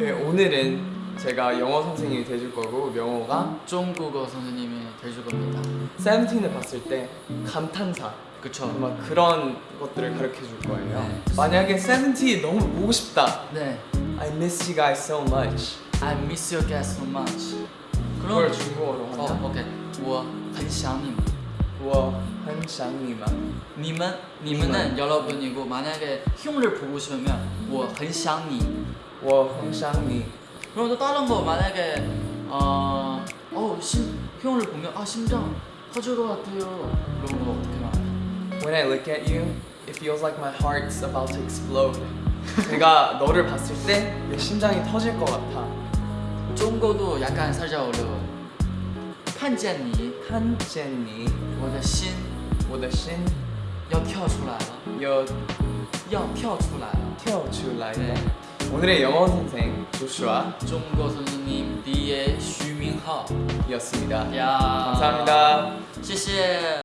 네, 오늘은 제가 영어 선생님이 돼줄 거고 명호가 중국어 선생님이 돼줄 겁니다. 세븐틴을 봤을 때 감탄사 그쵸? 막 그런 것들을 가르쳐 줄 거예요. 네. 만약에 세븐틴 너무 보고 싶다. 네. I miss you guys so much. I miss you guys so much. 그걸 그럼 중국어로 어, 하냐? 오케이. 我很想你们. 我很想你们. 님은 님은 여러분이고 만약에 형을 보고 싶으면 我很想你.我很想你. 그럼 또 다른 거 만약에 어, 어 심, 형을 보면 아 심장 터질 것 같아요. 그런 거 어떻게 말해? When I look at you, it feels like my heart's about to explode. 내가 너를 봤을 때 내 심장이 터질 것 같아. 중국어도 약간 살짝 어려워. 看见你看见你,我的心我的心要跳出来了，又要跳出来了。跳出来了. 네. 오늘의 영어 선생 조슈아 중국어 선생님 D의 슈밍하오. 이었습니다. 야. 감사합니다. 谢谢。